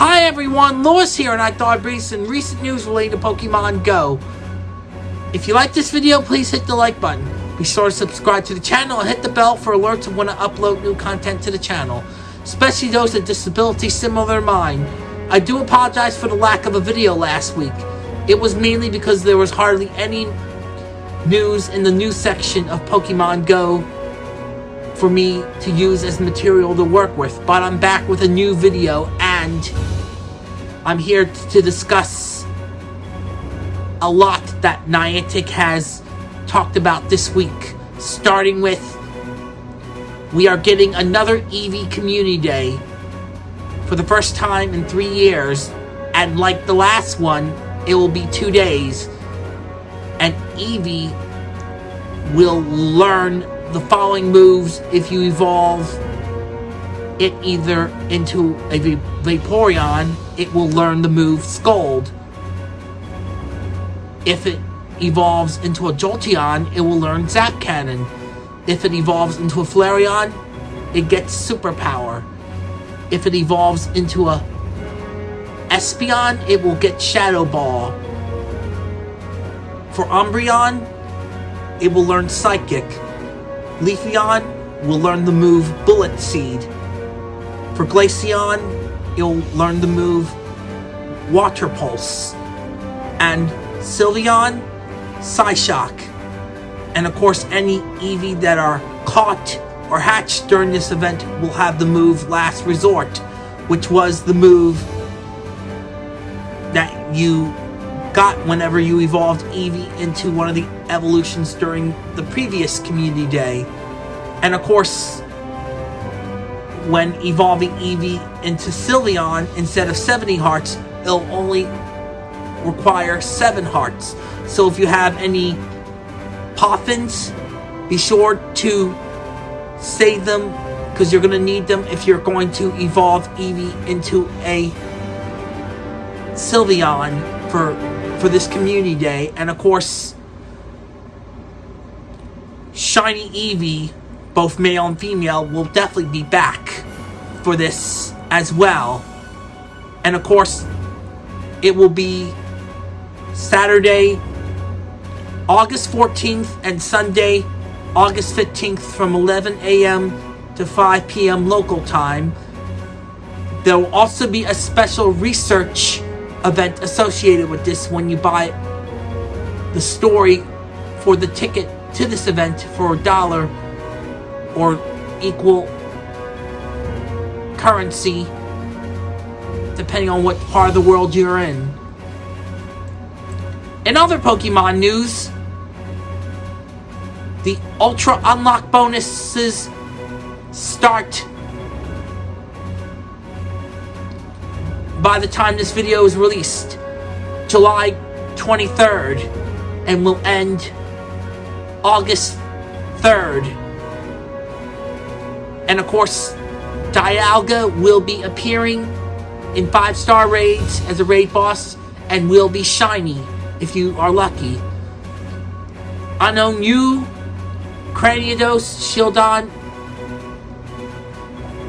Hi everyone, Lewis here and I thought I'd bring some recent news related to Pokemon Go. If you like this video, please hit the like button. Be sure to subscribe to the channel and hit the bell for alerts when I upload new content to the channel, especially those with disabilities similar to mine. I do apologize for the lack of a video last week. It was mainly because there was hardly any news in the news section of Pokemon Go for me to use as material to work with, but I'm back with a new video and I'm here to discuss a lot that Niantic has talked about this week, starting with we are getting another Eevee Community Day for the first time in three years, and like the last one, it will be two days, and Eevee will learn the following moves if you evolve it either into a Vaporeon, it will learn the move Scald. If it evolves into a Jolteon, it will learn Zap Cannon. If it evolves into a Flareon, it gets Superpower. If it evolves into a Espeon, it will get Shadow Ball. For Umbreon, it will learn Psychic. Leafeon will learn the move Bullet Seed. For Glaceon, you'll learn the move Water Pulse. And Sylveon, Psyshock, And of course, any Eevee that are caught or hatched during this event will have the move Last Resort, which was the move that you got whenever you evolved Eevee into one of the evolutions during the previous Community Day. And of course, when evolving Eevee into Sylveon, instead of 70 hearts, it'll only require 7 hearts. So if you have any Poffins, be sure to save them because you're going to need them if you're going to evolve Eevee into a Sylveon for for this community day and of course Shiny Eevee both male and female will definitely be back for this as well and of course it will be Saturday August 14th and Sunday August 15th from 11 a.m. to 5 p.m. local time. There will also be a special research event associated with this when you buy the story for the ticket to this event for a dollar or equal currency depending on what part of the world you're in. In other Pokemon news, the Ultra Unlock bonuses start by the time this video is released, July 23rd, and will end August 3rd. And of course, Dialga will be appearing in 5-star raids as a raid boss and will be shiny if you are lucky. Unown U, Cranidos, Shieldon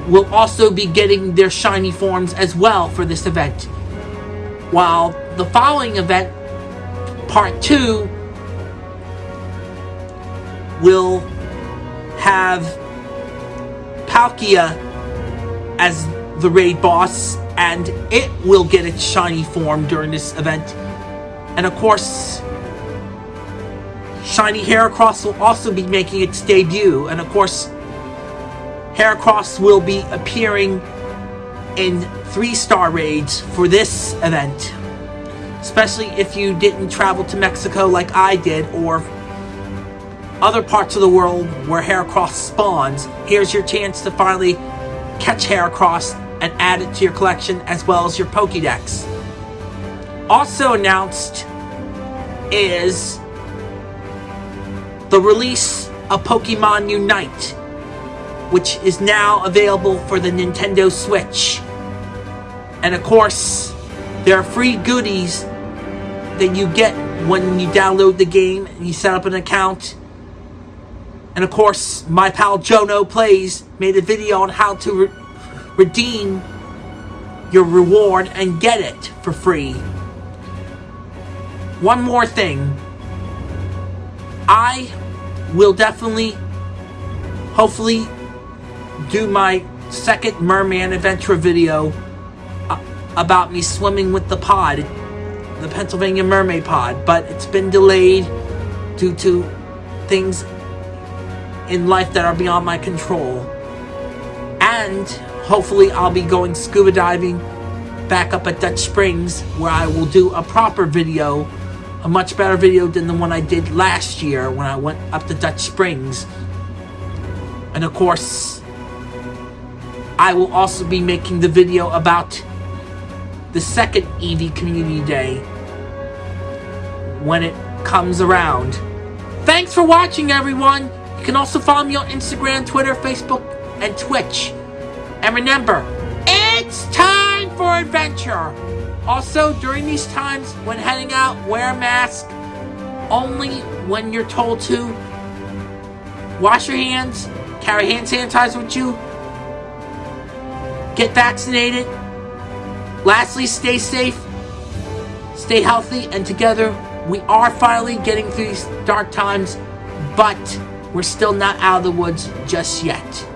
will also be getting their shiny forms as well for this event. While the following event, part 2, will have Palkia as the raid boss and it will get its shiny form during this event. And of course, Shiny Heracross will also be making its debut. And of course, Heracross will be appearing in three-star raids for this event. Especially if you didn't travel to Mexico like I did or other parts of the world where Heracross spawns. Here's your chance to finally catch Heracross and add it to your collection as well as your Pokédex. Also announced is the release of Pokemon Unite, which is now available for the Nintendo Switch. And of course, there are free goodies that you get when you download the game and you set up an account. And of course, my pal Jono Plays made a video on how to re redeem your reward and get it for free. One more thing. I will definitely, hopefully, do my second Merman Adventure video uh, about me swimming with the pod, the Pennsylvania Mermaid Pod, but it's been delayed due to things in life that are beyond my control. And hopefully I'll be going scuba diving back up at Dutch Springs where I will do a proper video, a much better video than the one I did last year when I went up to Dutch Springs. And of course, I will also be making the video about the second Eevee Community Day when it comes around. Thanks for watching, everyone! You can also follow me on Instagram, Twitter, Facebook, and Twitch. And remember, it's time for adventure! Also, during these times, when heading out, wear a mask only when you're told to. Wash your hands, carry hand sanitizer with you, get vaccinated. Lastly, stay safe, stay healthy, and together we are finally getting through these dark times, but we're still not out of the woods just yet.